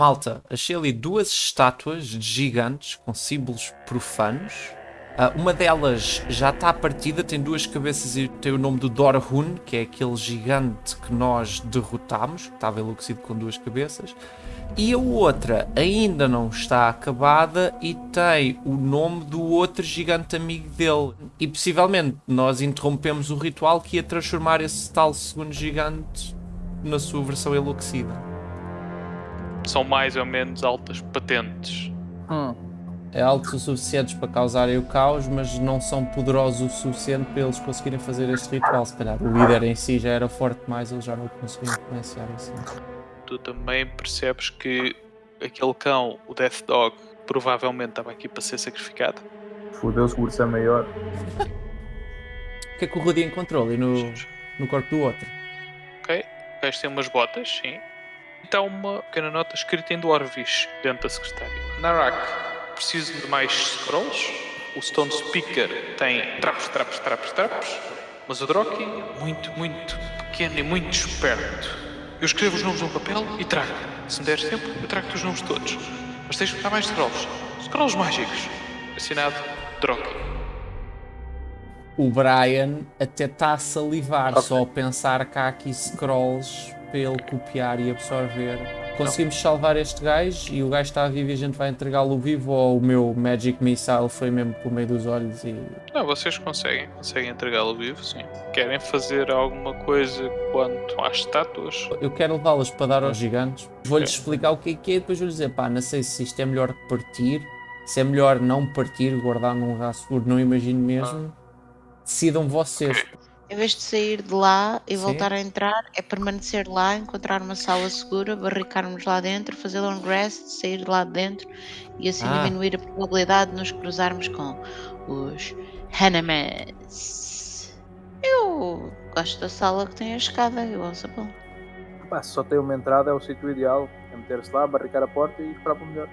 Malta, achei ali duas estátuas de gigantes com símbolos profanos. Uh, uma delas já está partida, tem duas cabeças e tem o nome do Dorhun, que é aquele gigante que nós derrotámos, que estava enlouquecido com duas cabeças. E a outra ainda não está acabada e tem o nome do outro gigante amigo dele. E possivelmente nós interrompemos o ritual que ia transformar esse tal segundo gigante na sua versão enlouquecida são mais ou menos altas patentes. Hum. É altos o suficientes para causarem o caos, mas não são poderosos o suficiente para eles conseguirem fazer este ritual. Se calhar o líder em si já era forte demais, eles já não conseguiam influenciar assim. Tu também percebes que aquele cão, o Death Dog, provavelmente estava aqui para ser sacrificado. Fodeu-se, o urso é maior. o que é que o Rudy encontrou ali no, no corpo do outro? Ok, o gajo tem umas botas, sim. Então uma pequena nota escrita em Dwarvish dentro da secretária. Narak, preciso de mais scrolls. O Stone Speaker tem trapos, trapos, trapos, trapos. Mas o Droki, muito, muito pequeno e muito esperto. Eu escrevo os nomes num papel e trago. Se me deres tempo, eu trago-te os nomes todos. Mas tens que dar mais scrolls. Scrolls mágicos. Assinado Droki. O Brian até está a salivar okay. só a pensar que há aqui scrolls para ele copiar e absorver. Conseguimos não. salvar este gajo e o gajo está vivo e a gente vai entregá-lo vivo ou o meu Magic Missile foi mesmo pelo meio dos olhos e... Não, vocês conseguem, conseguem entregá-lo vivo, sim. Querem fazer alguma coisa quanto às estátuas? Eu quero levá-las para dar aos gigantes. Vou-lhes explicar o que é que é e depois vou-lhes dizer, pá, não sei se isto é melhor partir, se é melhor não partir, guardar num lugar seguro, não imagino mesmo. Ah. Decidam vocês. Okay. Em vez de sair de lá e Sim. voltar a entrar, é permanecer lá, encontrar uma sala segura, barricarmos lá dentro, fazer long rest, sair de lá de dentro e assim ah. diminuir a probabilidade de nos cruzarmos com os Hanamas. Eu gosto da sala que tem a escada, eu ouço bom. Pá, se só tem uma entrada é o sítio ideal, é meter-se lá, barricar a porta e esperar para o melhor.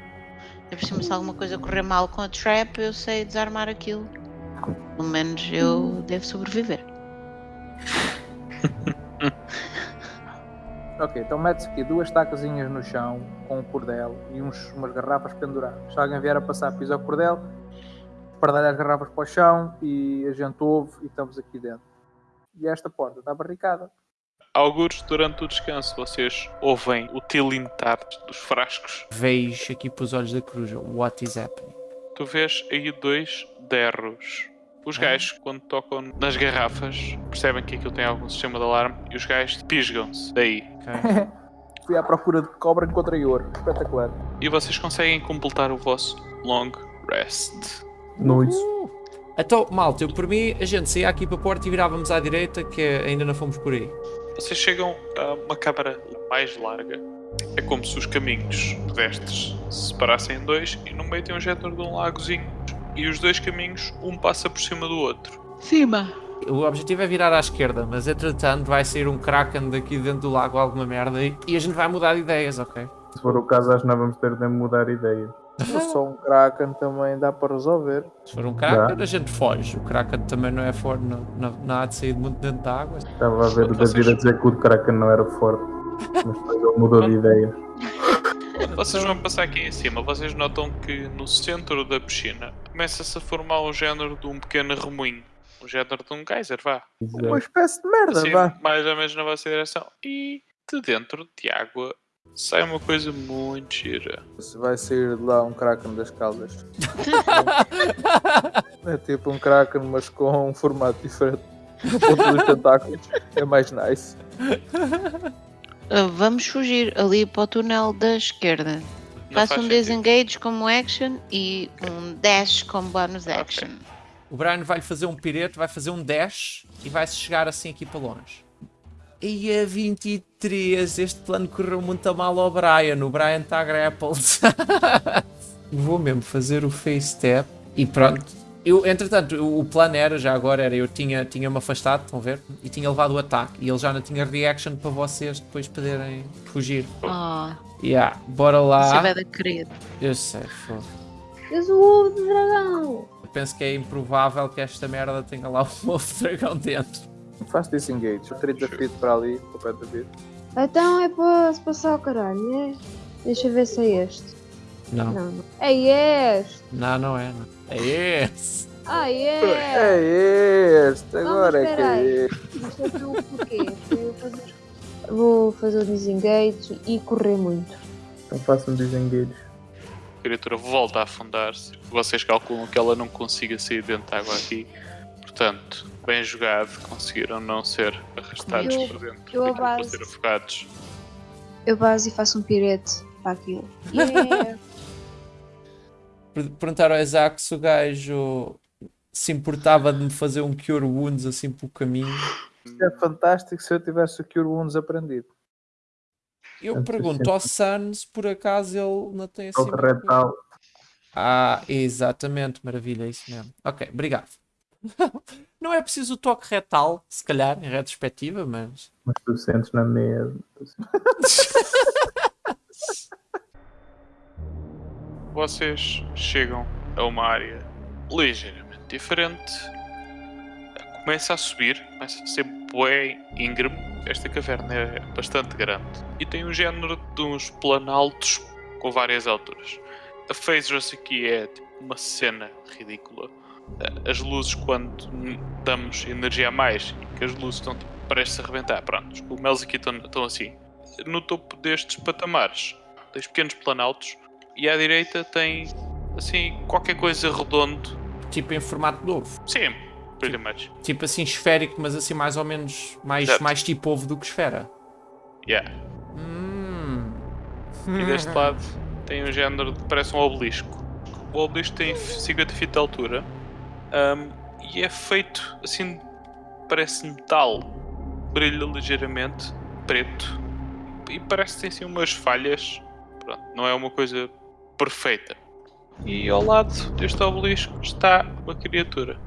por cima, se alguma coisa correr mal com a trap, eu sei desarmar aquilo. Pelo menos eu devo sobreviver. Ok, então mete-se aqui duas tacazinhas no chão com um cordel e uns, umas garrafas penduradas. Se alguém vier a passar, pisa o cordel, pardalha as garrafas para o chão e a gente ouve e estamos aqui dentro. E esta porta está barricada. Alguns, durante o descanso, vocês ouvem o tilintar dos frascos. Vejo aqui para os olhos da cruz. What is happening? Tu vês aí dois derros os gajos, quando tocam nas garrafas, percebem que aquilo tem algum sistema de alarme e os gajos pisgam-se daí. Fui à procura de cobra, encontrei ouro. Espetacular. E vocês conseguem completar o vosso long rest. Noite. Uh! Então, malta, eu por mim, a gente saía aqui para a porta e virávamos à direita, que ainda não fomos por aí. Vocês chegam a uma câmara mais larga. É como se os caminhos pedestres se separassem em dois e no meio tem um género de um lagozinho e os dois caminhos, um passa por cima do outro. Cima! O objetivo é virar à esquerda, mas entretanto vai sair um Kraken daqui dentro do lago, alguma merda, e, e a gente vai mudar de ideias, ok? Se for o caso, acho que não vamos ter de mudar ideias. Só um Kraken também dá para resolver. Se for um Kraken, dá. a gente foge. O Kraken também não é forte, não, não, não há de sair muito dentro da água. Estava a ver o David a dizer que o Kraken não era forte, mas depois ele mudou de ideia. Vocês vão passar aqui em cima, vocês notam que no centro da piscina começa-se a formar um género de um pequeno remoinho. Um género de um geyser, vá. Uma espécie de merda, assim, vá. Mais ou menos na vossa direção. E de dentro de água sai uma coisa muito gira. Vai sair de lá um Kraken das caldas. é tipo um Kraken, mas com um formato diferente. Ponto dos tentáculos. É mais nice. Uh, vamos fugir ali para o túnel da esquerda. Faça um disengage como action e um dash como bonus action. Okay. O Brian vai fazer um pirete, vai fazer um dash e vai-se chegar assim aqui para longe. E a 23, este plano correu muito mal ao Brian. O Brian está grappled. Vou mesmo fazer o face step e pronto. Eu, entretanto, o plano era, já agora era, eu tinha, tinha me afastado, estão a ver? E tinha levado o ataque. E ele já não tinha reaction para vocês depois poderem fugir. Oh. Yeah, bora lá. Você vai querido. Eu sei, foda. És o ovo de dragão. Eu penso que é improvável que esta merda tenha lá um de dragão dentro. Faz disengage, 30 feet para ali, para o pé da vida. Então é para se passar o caralho, é? Deixa eu ver se é este. Não. Não. É este! Não, não é. Não. É esse. Ah, é! É este, agora é que é este. É porquê? Eu fazer- Vou fazer o disengage e correr muito. Então faço um disengage. A criatura volta a afundar-se. Vocês calculam que ela não consiga sair dentro da água aqui. Portanto, bem jogado, conseguiram não ser arrastados Eu- para dentro. eu não base- ser afogados. Eu base e faço um pirete para aquilo. Yeah. Per- Perguntaram ao Isaac se o gajo se importava de me fazer um Cure Wounds assim pelo caminho. Isto é fantástico se eu tivesse o Cure Wounds aprendido. Eu pergunto ao Sun se por acaso ele não tem assim. Toque retal. Ah, exatamente, maravilha, é isso mesmo. Ok, obrigado. Não é preciso o toque retal, se calhar, em retrospectiva, mas. Mas tu sentes na mesa. Vocês chegam a uma área ligeiramente diferente. Começa a subir, começa a ser bué íngreme. Esta caverna é bastante grande e tem um género de uns planaltos com várias alturas. A Phasers aqui é tipo uma cena ridícula. As luzes, quando damos energia a mais, que as luzes estão tipo, prestes a arrebentar, pronto, os cogumelos aqui estão, estão assim. No topo destes patamares, tens pequenos planaltos e à direita tem assim qualquer coisa redondo. Tipo em formato de ovo. Sim, pretty much. Tipo assim esférico, mas assim mais ou menos mais, Certo. mais tipo ovo do que esfera. Yeah. Hum. E deste lado tem um género de parece um obelisco. O obelisco tem 50 feet de altura ahm, e é feito assim, parece metal, brilha ligeiramente preto e parece que tem assim umas falhas. Pronto, não é uma coisa perfeita. E ao lado deste obelisco está uma criatura.